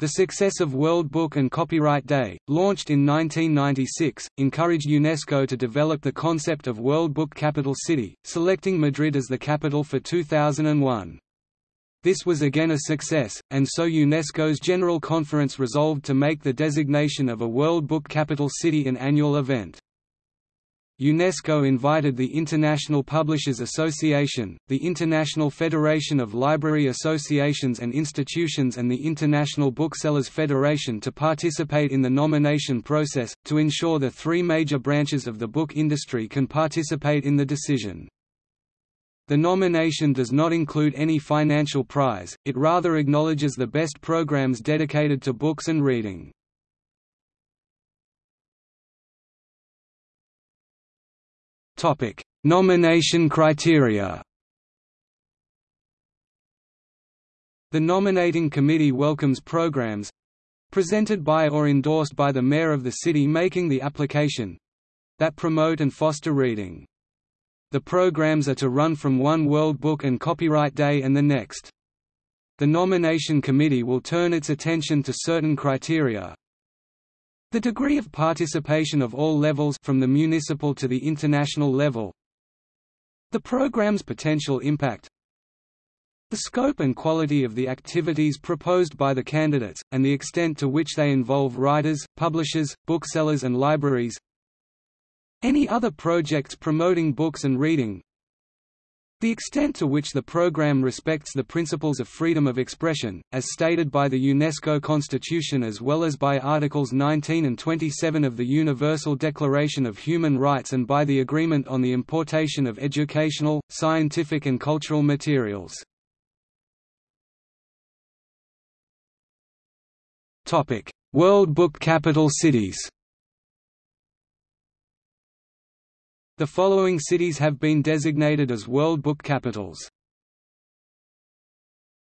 The success of World Book and Copyright Day, launched in 1996, encouraged UNESCO to develop the concept of World Book Capital City, selecting Madrid as the capital for 2001. This was again a success, and so UNESCO's General Conference resolved to make the designation of a World Book Capital City an annual event. UNESCO invited the International Publishers Association, the International Federation of Library Associations and Institutions and the International Booksellers Federation to participate in the nomination process, to ensure the three major branches of the book industry can participate in the decision. The nomination does not include any financial prize, it rather acknowledges the best programs dedicated to books and reading. Topic: Nomination criteria. The nominating committee welcomes programs presented by or endorsed by the mayor of the city making the application that promote and foster reading. The programs are to run from one World Book and Copyright Day and the next. The nomination committee will turn its attention to certain criteria, the degree of participation of all levels from the municipal to the international level. The program's potential impact. The scope and quality of the activities proposed by the candidates, and the extent to which they involve writers, publishers, booksellers and libraries. Any other projects promoting books and reading the extent to which the program respects the principles of freedom of expression, as stated by the UNESCO Constitution as well as by Articles 19 and 27 of the Universal Declaration of Human Rights and by the Agreement on the Importation of Educational, Scientific and Cultural Materials. World Book Capital Cities The following cities have been designated as World Book Capitals.